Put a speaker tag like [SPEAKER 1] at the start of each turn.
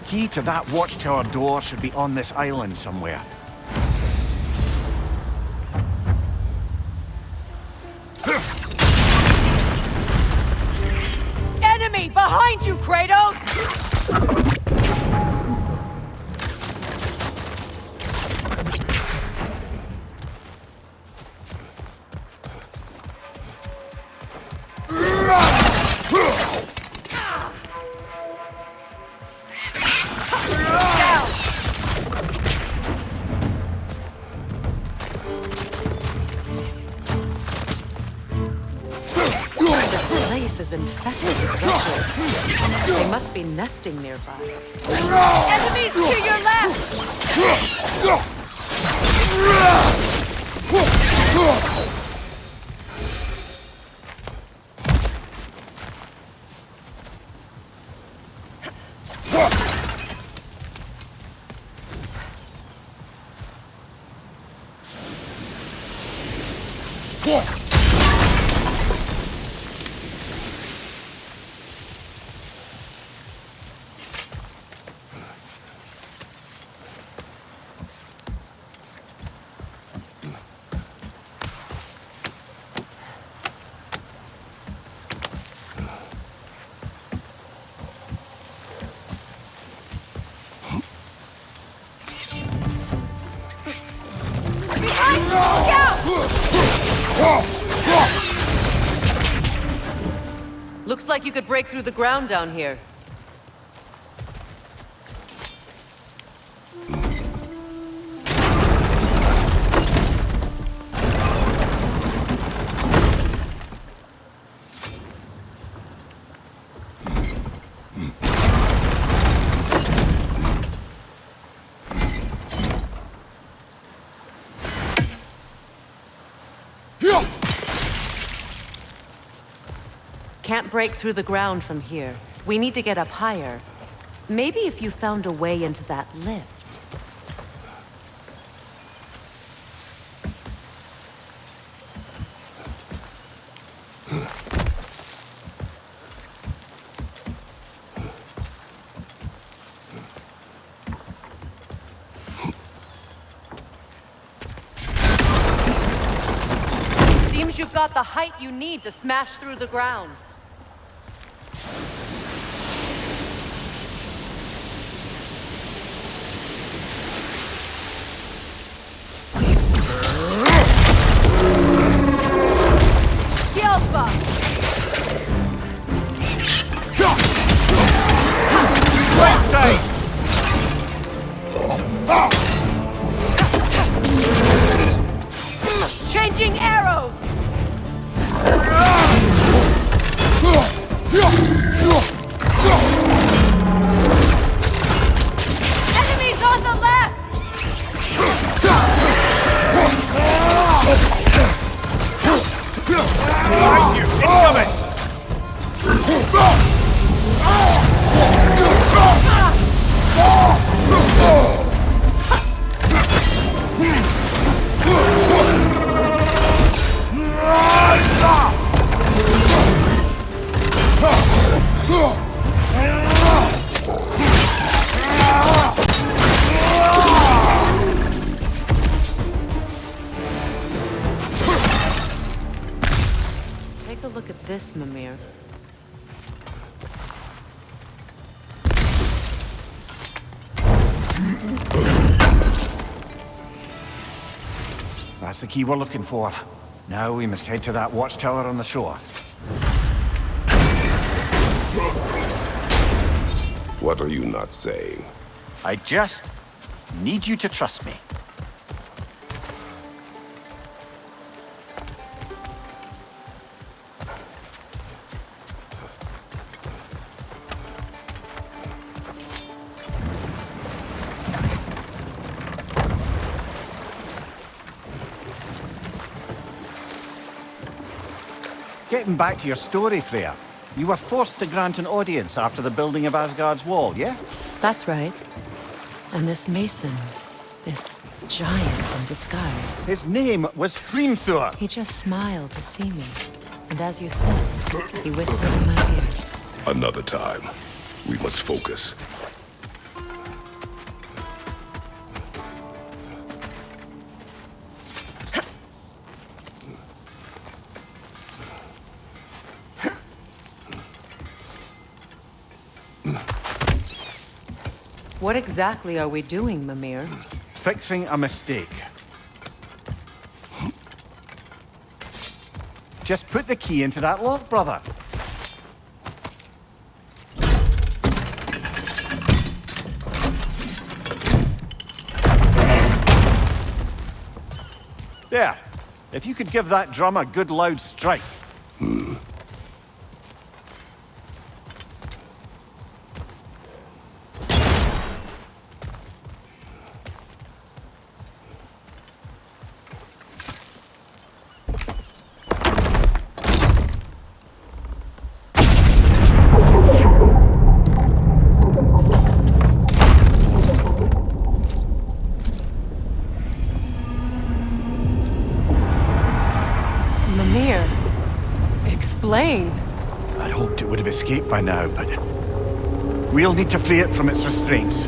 [SPEAKER 1] key to that watchtower door should be on this island somewhere.
[SPEAKER 2] Enemy behind you, Kratos!
[SPEAKER 3] Is infested with vultures. They must be nesting nearby.
[SPEAKER 2] Enemies to your left! Behind
[SPEAKER 3] Looks like you could break through the ground down here. Can't break through the ground from here. We need to get up higher. Maybe if you found a way into that lift.
[SPEAKER 2] Seems you've got the height you need to smash through the ground. Enemies
[SPEAKER 3] a look at this, Mimir.
[SPEAKER 1] That's the key we're looking for. Now we must head to that watchtower on the shore.
[SPEAKER 4] What are you not saying?
[SPEAKER 1] I just need you to trust me. Getting back to your story, Freya. You were forced to grant an audience after the building of Asgard's wall, yeah?
[SPEAKER 3] That's right. And this mason, this giant in disguise,
[SPEAKER 1] His name was Hrimthur.
[SPEAKER 3] he just smiled to see me. And as you said, he whispered in my ear.
[SPEAKER 4] Another time. We must focus.
[SPEAKER 3] What exactly are we doing, Mimir?
[SPEAKER 1] Fixing a mistake. Just put the key into that lock, brother. There. If you could give that drum a good loud strike.
[SPEAKER 3] Mimir, explain.
[SPEAKER 1] I hoped it would have escaped by now, but... We'll need to free it from its restraints.